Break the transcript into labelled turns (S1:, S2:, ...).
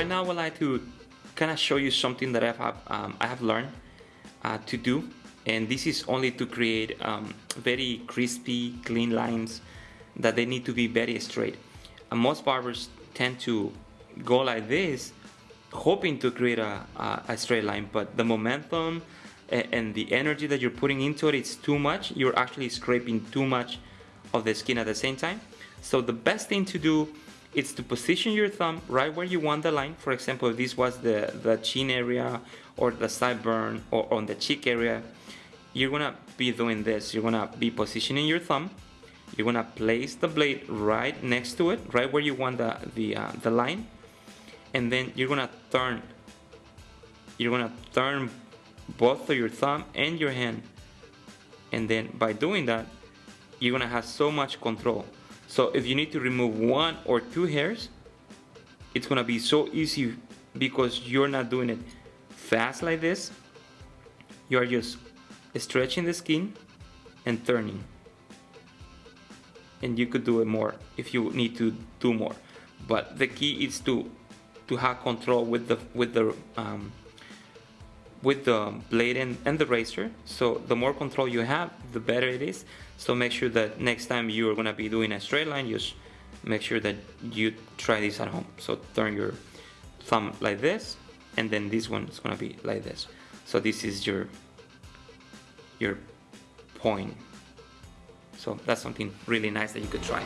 S1: right now I would like to kind of show you something that I have, um, I have learned uh, to do. And this is only to create um, very crispy clean lines that they need to be very straight. And most barbers tend to go like this hoping to create a, a, a straight line. But the momentum and the energy that you're putting into it's too much. You're actually scraping too much of the skin at the same time. So the best thing to do is to position your thumb right where you want the line. For example if this was the the chin area or the sideburn or on the cheek area you're gonna be doing this. You're gonna be positioning your thumb. You're gonna place the blade right next to it right where you want the the, uh, the line. And then you're gonna turn you're gonna turn both of your thumb and your hand. And then by doing that you're gonna have so much control so if you need to remove one or two hairs it's gonna be so easy because you're not doing it fast like this. You are just stretching the skin and turning. And you could do it more if you need to do more. But the key is to to have control with the with the um, with the blade and, and the razor. So the more control you have the better it is. So make sure that next time you are to be doing a straight line just make sure that you try this at home. So turn your thumb like this and then this one is to be like this. So this is your your point. So that's something really nice that you could try